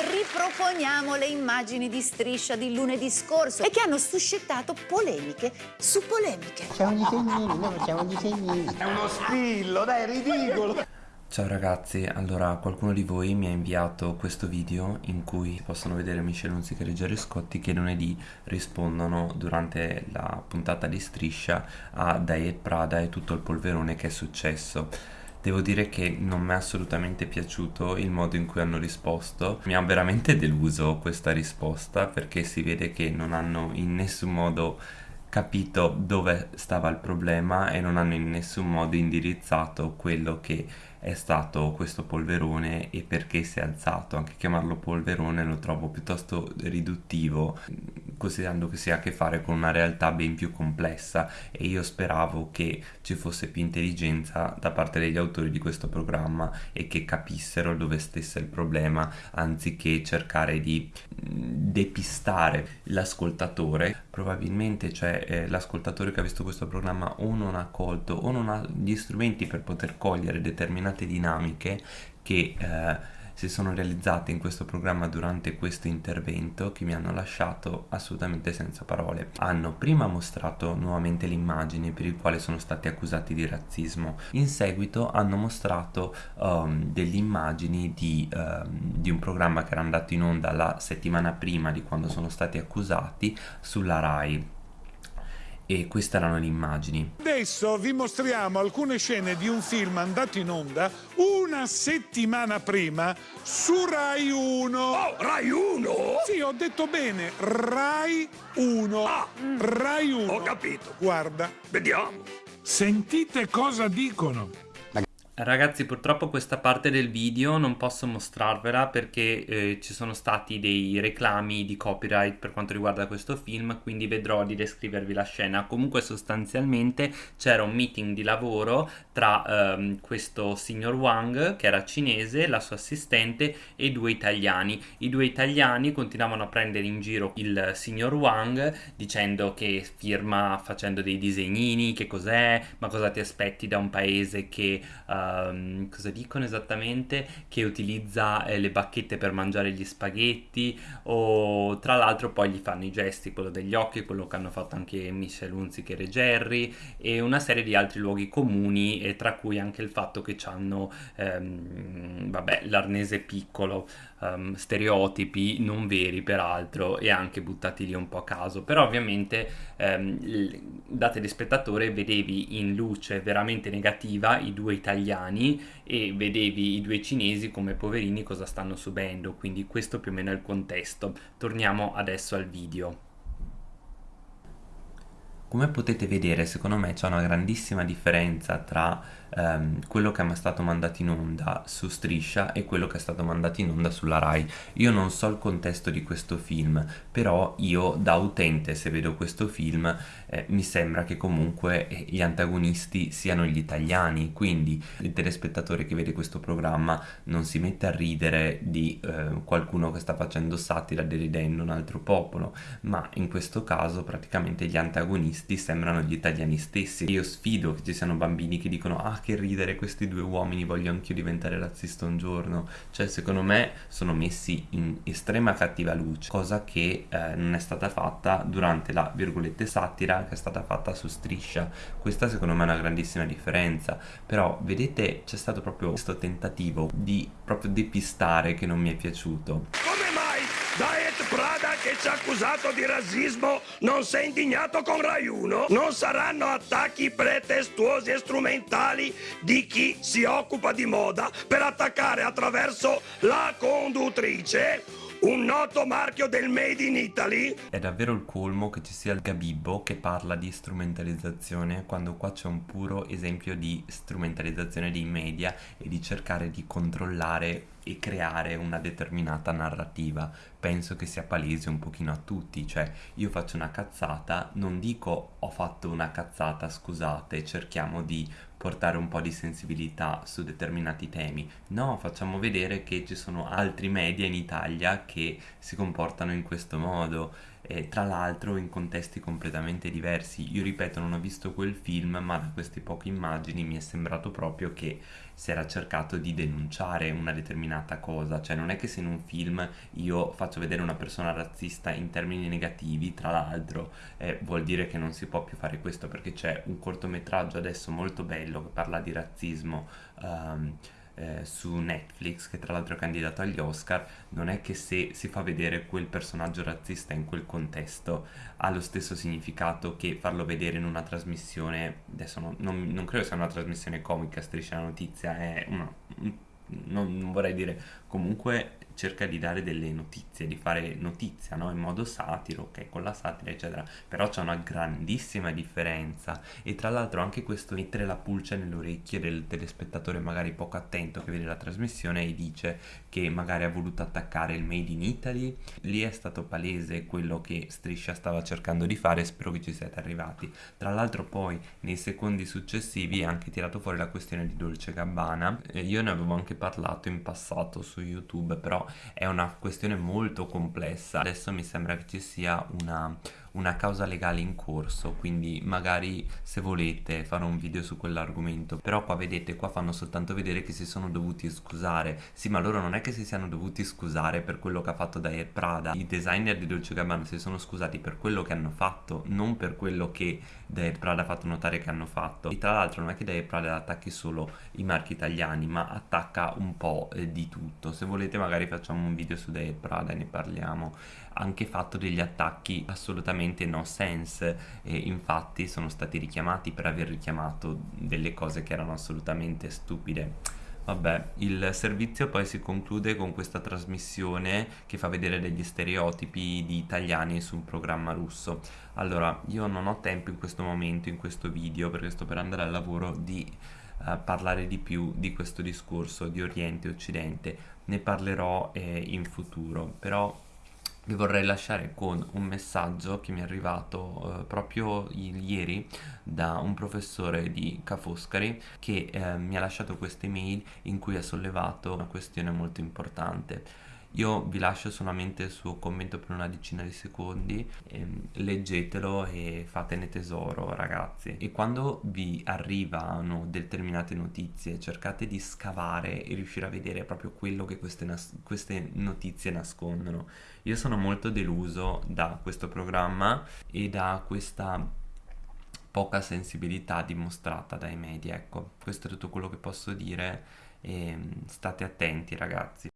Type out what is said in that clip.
riproponiamo le immagini di striscia di lunedì scorso e che hanno suscitato polemiche su polemiche. Facciamo disegnini, noi facciamo disegnini. È uno spillo, dai, è ridicolo. Ciao ragazzi, allora qualcuno di voi mi ha inviato questo video in cui possono vedere Michele Unzica e Ruggero Scotti che lunedì rispondono durante la puntata di Striscia a Diet Prada e tutto il polverone che è successo. Devo dire che non mi è assolutamente piaciuto il modo in cui hanno risposto, mi ha veramente deluso questa risposta perché si vede che non hanno in nessun modo capito dove stava il problema e non hanno in nessun modo indirizzato quello che è stato questo polverone e perché si è alzato. Anche chiamarlo polverone lo trovo piuttosto riduttivo, considerando che si ha a che fare con una realtà ben più complessa e io speravo che ci fosse più intelligenza da parte degli autori di questo programma e che capissero dove stesse il problema anziché cercare di depistare l'ascoltatore probabilmente c'è eh, l'ascoltatore che ha visto questo programma o non ha colto o non ha gli strumenti per poter cogliere determinate dinamiche che eh, si sono realizzate in questo programma durante questo intervento che mi hanno lasciato assolutamente senza parole. Hanno prima mostrato nuovamente le immagini per il quale sono stati accusati di razzismo, in seguito hanno mostrato um, delle immagini di, um, di un programma che era andato in onda la settimana prima di quando sono stati accusati sulla RAI e queste erano le immagini. Adesso vi mostriamo alcune scene di un film andato in onda una settimana prima su Rai 1. Oh, Rai 1? Sì, ho detto bene, Rai 1. Ah, Rai 1. Ho capito. Guarda. Vediamo. Sentite cosa dicono. Ragazzi purtroppo questa parte del video non posso mostrarvela perché eh, ci sono stati dei reclami di copyright per quanto riguarda questo film quindi vedrò di descrivervi la scena. Comunque sostanzialmente c'era un meeting di lavoro tra ehm, questo signor Wang che era cinese, la sua assistente e due italiani. I due italiani continuavano a prendere in giro il signor Wang dicendo che firma facendo dei disegnini che cos'è ma cosa ti aspetti da un paese che uh, Ehm, cosa dicono esattamente, che utilizza eh, le bacchette per mangiare gli spaghetti o tra l'altro poi gli fanno i gesti, quello degli occhi, quello che hanno fatto anche Michel Hunziker e Jerry e una serie di altri luoghi comuni e tra cui anche il fatto che hanno ehm, vabbè l'arnese piccolo um, stereotipi non veri peraltro e anche buttati lì un po' a caso. Però ovviamente um, da telespettatore vedevi in luce veramente negativa i due italiani e vedevi i due cinesi come poverini cosa stanno subendo quindi questo più o meno è il contesto. Torniamo adesso al video come potete vedere secondo me c'è una grandissima differenza tra ehm, quello che è stato mandato in onda su Striscia e quello che è stato mandato in onda sulla Rai. Io non so il contesto di questo film, però io da utente se vedo questo film eh, mi sembra che comunque eh, gli antagonisti siano gli italiani, quindi il telespettatore che vede questo programma non si mette a ridere di eh, qualcuno che sta facendo satira deridendo un altro popolo, ma in questo caso praticamente gli antagonisti sembrano gli italiani stessi. Io sfido che ci siano bambini che dicono ah che ridere questi due uomini, voglio anch'io diventare razzista un giorno. Cioè, secondo me sono messi in estrema cattiva luce, cosa che eh, non è stata fatta durante la virgolette satira che è stata fatta su Striscia. Questa secondo me è una grandissima differenza. Però, vedete, c'è stato proprio questo tentativo di proprio depistare che non mi è piaciuto. Come mai Diet Prada che accusato di razzismo non si è indignato con Rai 1? Non saranno attacchi pretestuosi e strumentali di chi si occupa di moda per attaccare attraverso la conduttrice un noto marchio del Made in Italy? È davvero il colmo che ci sia il Gabibbo che parla di strumentalizzazione quando qua c'è un puro esempio di strumentalizzazione dei media e di cercare di controllare e creare una determinata narrativa. Penso che sia palese un pochino a tutti, cioè io faccio una cazzata, non dico ho fatto una cazzata, scusate, cerchiamo di portare un po' di sensibilità su determinati temi. No, facciamo vedere che ci sono altri media in Italia che si comportano in questo modo eh, tra l'altro in contesti completamente diversi. Io ripeto, non ho visto quel film, ma da queste poche immagini mi è sembrato proprio che si era cercato di denunciare una determinata cosa, cioè non è che se in un film io faccio vedere una persona razzista in termini negativi, tra l'altro, eh, vuol dire che non si può più fare questo perché c'è un cortometraggio adesso molto bello che parla di razzismo. Um, eh, su Netflix, che tra l'altro è candidato agli Oscar, non è che se si fa vedere quel personaggio razzista in quel contesto ha lo stesso significato che farlo vedere in una trasmissione, adesso non, non, non credo sia una trasmissione comica, striscia la notizia, è una, non, non vorrei dire comunque cerca di dare delle notizie, di fare notizia no? in modo satiro, ok, con la satira eccetera, però c'è una grandissima differenza e tra l'altro anche questo mettere la pulce nelle orecchie del telespettatore magari poco attento che vede la trasmissione e dice che magari ha voluto attaccare il Made in Italy, lì è stato palese quello che Striscia stava cercando di fare, spero che ci siate arrivati. Tra l'altro poi nei secondi successivi ha anche tirato fuori la questione di Dolce Gabbana, eh, io ne avevo anche parlato in passato su YouTube, però è una questione molto complessa. Adesso mi sembra che ci sia una una causa legale in corso quindi magari se volete fare un video su quell'argomento. Però qua vedete qua fanno soltanto vedere che si sono dovuti scusare. Sì ma loro non è che si siano dovuti scusare per quello che ha fatto Dair Prada. I designer di Dolce Gabbana si sono scusati per quello che hanno fatto non per quello che Dair Prada ha fatto notare che hanno fatto. E tra l'altro non è che Dair Prada attacchi solo i marchi italiani ma attacca un po' eh, di tutto. Se volete magari facciamo un video su Dair Prada e ne parliamo anche fatto degli attacchi assolutamente no sense e infatti sono stati richiamati per aver richiamato delle cose che erano assolutamente stupide. Vabbè, il servizio poi si conclude con questa trasmissione che fa vedere degli stereotipi di italiani su un programma russo. Allora, io non ho tempo in questo momento, in questo video, perché sto per andare al lavoro, di uh, parlare di più di questo discorso di Oriente e Occidente. Ne parlerò eh, in futuro, però vi vorrei lasciare con un messaggio che mi è arrivato eh, proprio ieri da un professore di Ca' Foscari che eh, mi ha lasciato questa email in cui ha sollevato una questione molto importante io vi lascio solamente il suo commento per una decina di secondi, ehm, leggetelo e fatene tesoro ragazzi. E quando vi arrivano determinate notizie cercate di scavare e riuscire a vedere proprio quello che queste, queste notizie nascondono. Io sono molto deluso da questo programma e da questa poca sensibilità dimostrata dai media. Ecco, questo è tutto quello che posso dire e state attenti ragazzi.